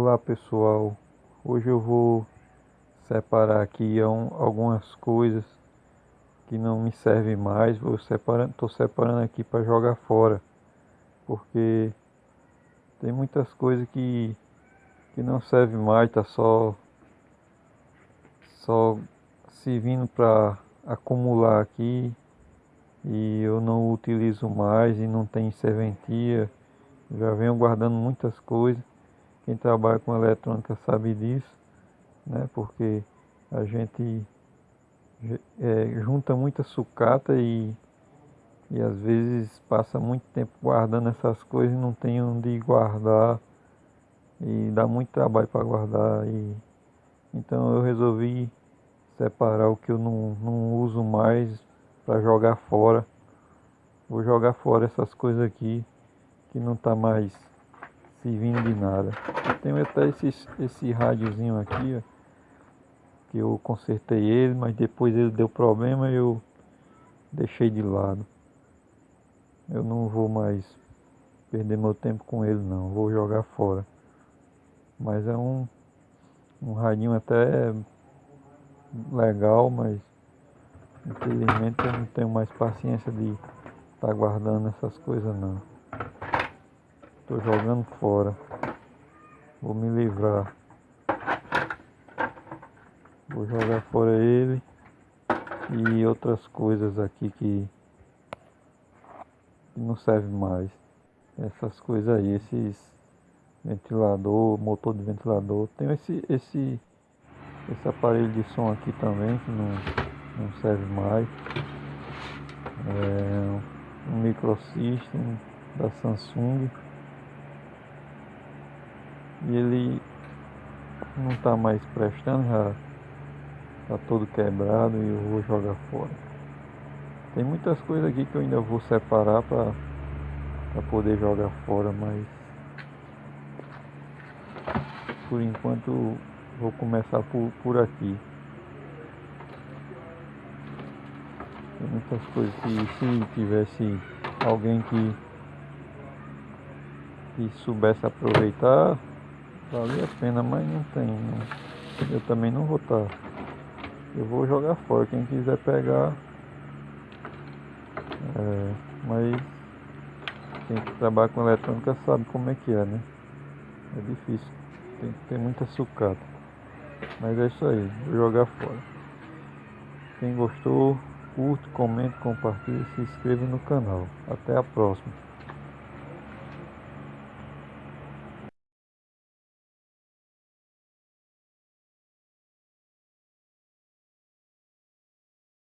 Olá pessoal, hoje eu vou separar aqui algumas coisas que não me servem mais, vou separando, estou separando aqui para jogar fora, porque tem muitas coisas que, que não servem mais, tá só só servindo para acumular aqui e eu não utilizo mais e não tem serventia, já venho guardando muitas coisas quem trabalha com eletrônica sabe disso, né? Porque a gente é, junta muita sucata e, e às vezes passa muito tempo guardando essas coisas e não tem onde guardar e dá muito trabalho para guardar e então eu resolvi separar o que eu não, não uso mais para jogar fora. Vou jogar fora essas coisas aqui que não está mais servindo de nada. Eu tenho até esse, esse rádiozinho aqui, ó, que eu consertei ele, mas depois ele deu problema e eu deixei de lado. Eu não vou mais perder meu tempo com ele não, vou jogar fora. Mas é um, um radinho até legal, mas infelizmente eu não tenho mais paciência de estar tá guardando essas coisas não. Estou jogando fora. Vou me livrar. Vou jogar fora ele. E outras coisas aqui que, que não servem mais. Essas coisas aí, esses ventilador, motor de ventilador. Tem esse, esse, esse aparelho de som aqui também que não, não serve mais. É um microsystem da Samsung e ele não está mais prestando, já está todo quebrado e eu vou jogar fora. Tem muitas coisas aqui que eu ainda vou separar para poder jogar fora, mas por enquanto vou começar por, por aqui. Tem muitas coisas que se tivesse alguém que, que soubesse aproveitar Vale a pena, mas não tem. Não. Eu também não vou estar. Tá. Eu vou jogar fora. Quem quiser pegar. É, mas quem trabalha com eletrônica sabe como é que é, né? É difícil. Tem que ter muita sucata. Mas é isso aí. Vou jogar fora. Quem gostou, curte, comente, compartilhe e se inscreva no canal. Até a próxima.